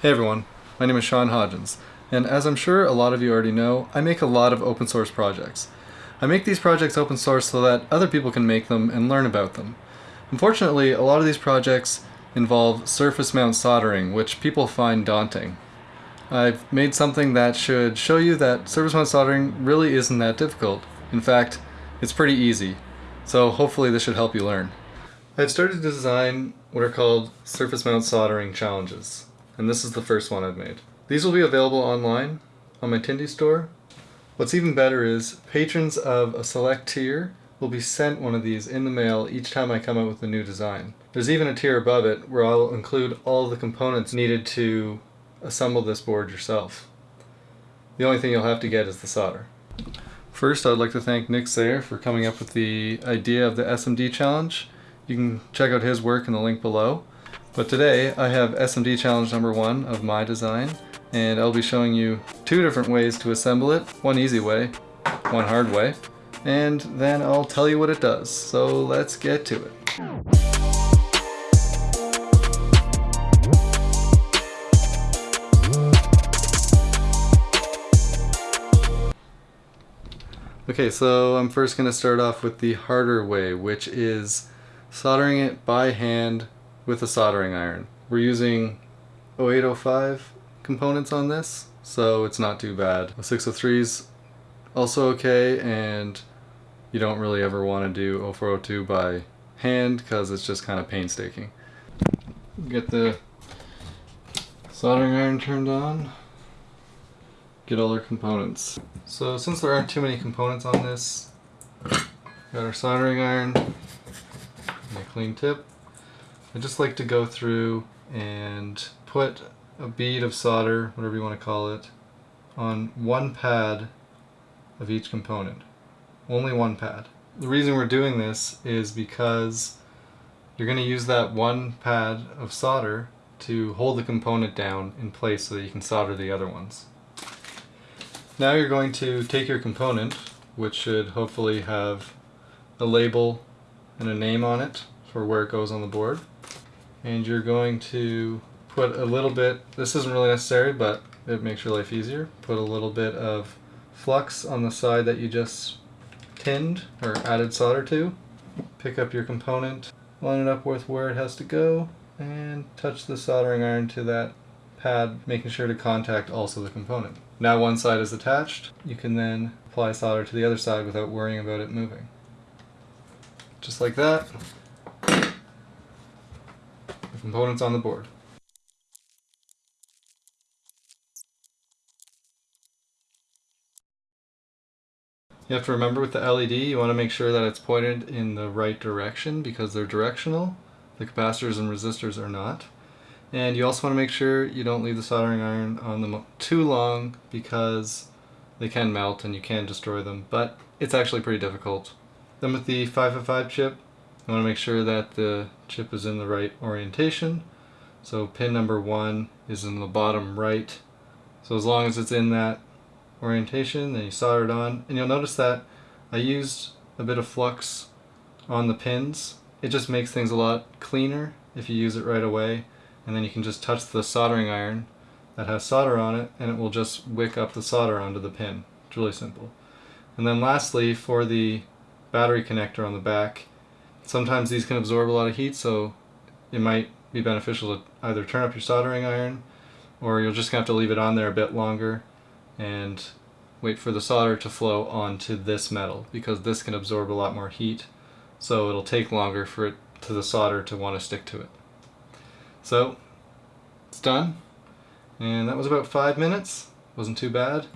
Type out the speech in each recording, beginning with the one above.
Hey everyone, my name is Sean Hodgins, and as I'm sure a lot of you already know, I make a lot of open source projects. I make these projects open source so that other people can make them and learn about them. Unfortunately, a lot of these projects involve surface mount soldering, which people find daunting. I've made something that should show you that surface mount soldering really isn't that difficult. In fact, it's pretty easy. So hopefully this should help you learn. I've started to design what are called surface mount soldering challenges. And this is the first one I've made. These will be available online on my Tindie store. What's even better is patrons of a select tier will be sent one of these in the mail each time I come out with a new design. There's even a tier above it where I'll include all the components needed to assemble this board yourself. The only thing you'll have to get is the solder. First, I'd like to thank Nick Sayer for coming up with the idea of the SMD challenge. You can check out his work in the link below. But today, I have SMD challenge number one of my design, and I'll be showing you two different ways to assemble it. One easy way, one hard way, and then I'll tell you what it does. So let's get to it. Okay, so I'm first going to start off with the harder way, which is soldering it by hand with a soldering iron. We're using 0805 components on this, so it's not too bad. A 603's also okay, and you don't really ever want to do 0402 by hand because it's just kind of painstaking. Get the soldering iron turned on get all our components. So since there aren't too many components on this, got our soldering iron, my clean tip. I just like to go through and put a bead of solder, whatever you want to call it, on one pad of each component. Only one pad. The reason we're doing this is because you're going to use that one pad of solder to hold the component down in place so that you can solder the other ones. Now you're going to take your component, which should hopefully have a label and a name on it for where it goes on the board. And you're going to put a little bit, this isn't really necessary, but it makes your life easier. Put a little bit of flux on the side that you just tinned or added solder to. Pick up your component, line it up with where it has to go, and touch the soldering iron to that pad, making sure to contact also the component. Now one side is attached, you can then apply solder to the other side without worrying about it moving. Just like that, components on the board. You have to remember with the LED, you want to make sure that it's pointed in the right direction because they're directional. The capacitors and resistors are not. And you also want to make sure you don't leave the soldering iron on them too long because they can melt and you can destroy them, but it's actually pretty difficult. Then with the 555 chip, you want to make sure that the chip is in the right orientation. So pin number one is in the bottom right. So as long as it's in that orientation, then you solder it on. And you'll notice that I used a bit of flux on the pins. It just makes things a lot cleaner if you use it right away and then you can just touch the soldering iron that has solder on it and it will just wick up the solder onto the pin. It's really simple. And then lastly for the battery connector on the back, sometimes these can absorb a lot of heat so it might be beneficial to either turn up your soldering iron or you'll just have to leave it on there a bit longer and wait for the solder to flow onto this metal because this can absorb a lot more heat so it'll take longer for it to the solder to want to stick to it. So it's done and that was about five minutes wasn't too bad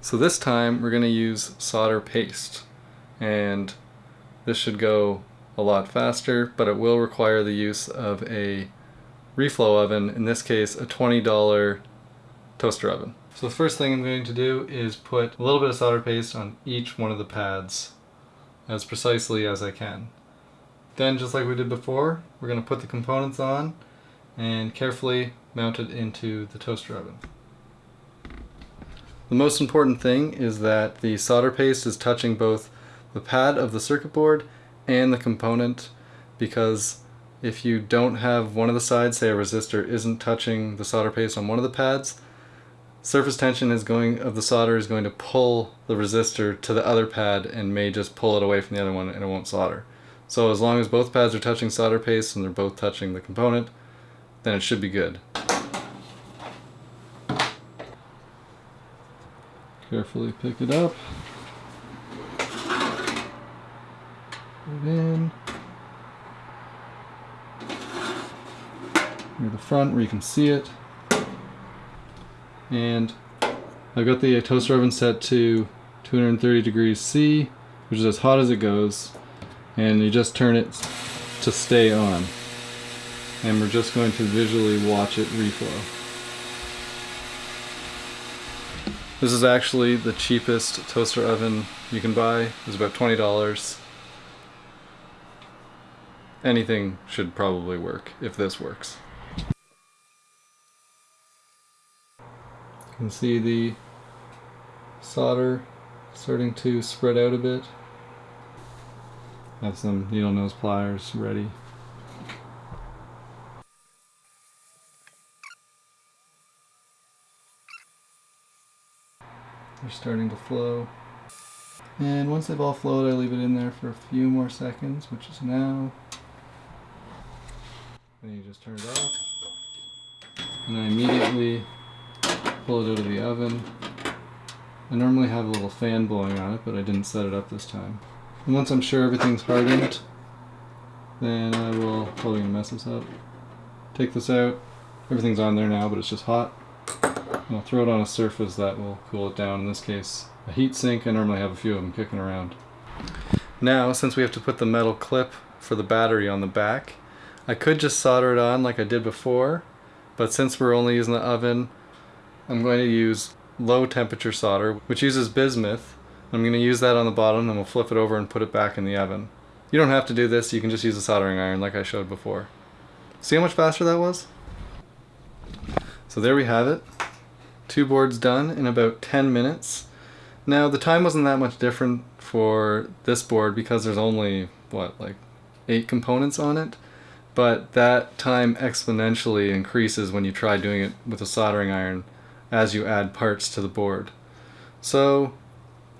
so this time we're going to use solder paste and this should go a lot faster but it will require the use of a reflow oven in this case a $20 toaster oven so the first thing I'm going to do is put a little bit of solder paste on each one of the pads as precisely as I can then just like we did before we're going to put the components on and carefully mount it into the toaster oven. The most important thing is that the solder paste is touching both the pad of the circuit board and the component because if you don't have one of the sides, say a resistor, isn't touching the solder paste on one of the pads, surface tension is going of the solder is going to pull the resistor to the other pad and may just pull it away from the other one and it won't solder. So as long as both pads are touching solder paste and they're both touching the component, then it should be good. Carefully pick it up. It in. Near the front where you can see it. And I've got the toaster oven set to 230 degrees C, which is as hot as it goes. And you just turn it to stay on. And we're just going to visually watch it reflow. This is actually the cheapest toaster oven you can buy. It's about $20. Anything should probably work if this works. You can see the solder starting to spread out a bit. Have some needle nose pliers ready. They're starting to flow. And once they've all flowed, I leave it in there for a few more seconds, which is now. Just turn it off. And I immediately pull it out of the oven. I normally have a little fan blowing on it, but I didn't set it up this time. And once I'm sure everything's hardened, then I will probably mess this up. Take this out. Everything's on there now, but it's just hot. I'll throw it on a surface that will cool it down. In this case, a heat sink. I normally have a few of them kicking around. Now, since we have to put the metal clip for the battery on the back, I could just solder it on like I did before, but since we're only using the oven, I'm going to use low temperature solder, which uses bismuth. I'm going to use that on the bottom and we'll flip it over and put it back in the oven. You don't have to do this, you can just use a soldering iron like I showed before. See how much faster that was? So there we have it two boards done in about 10 minutes. Now the time wasn't that much different for this board because there's only, what, like eight components on it? But that time exponentially increases when you try doing it with a soldering iron as you add parts to the board. So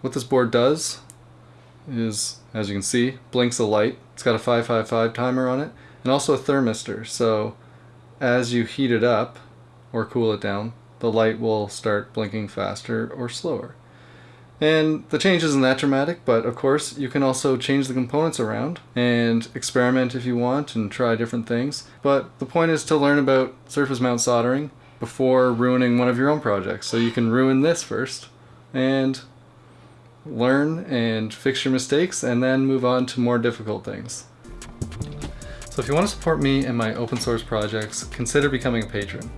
what this board does is, as you can see, blinks a light. It's got a 555 timer on it and also a thermistor. So as you heat it up or cool it down, the light will start blinking faster or slower. And the change isn't that dramatic, but of course you can also change the components around and experiment if you want and try different things. But the point is to learn about surface mount soldering before ruining one of your own projects. So you can ruin this first and learn and fix your mistakes and then move on to more difficult things. So if you want to support me and my open source projects, consider becoming a patron.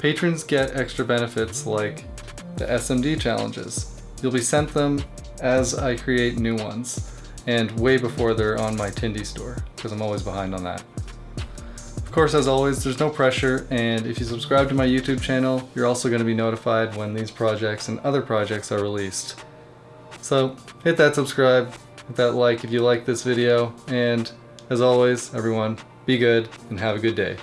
Patrons get extra benefits like the SMD challenges. You'll be sent them as I create new ones and way before they're on my Tindie store because I'm always behind on that. Of course, as always, there's no pressure and if you subscribe to my YouTube channel, you're also going to be notified when these projects and other projects are released. So hit that subscribe, hit that like if you like this video, and as always, everyone, be good and have a good day.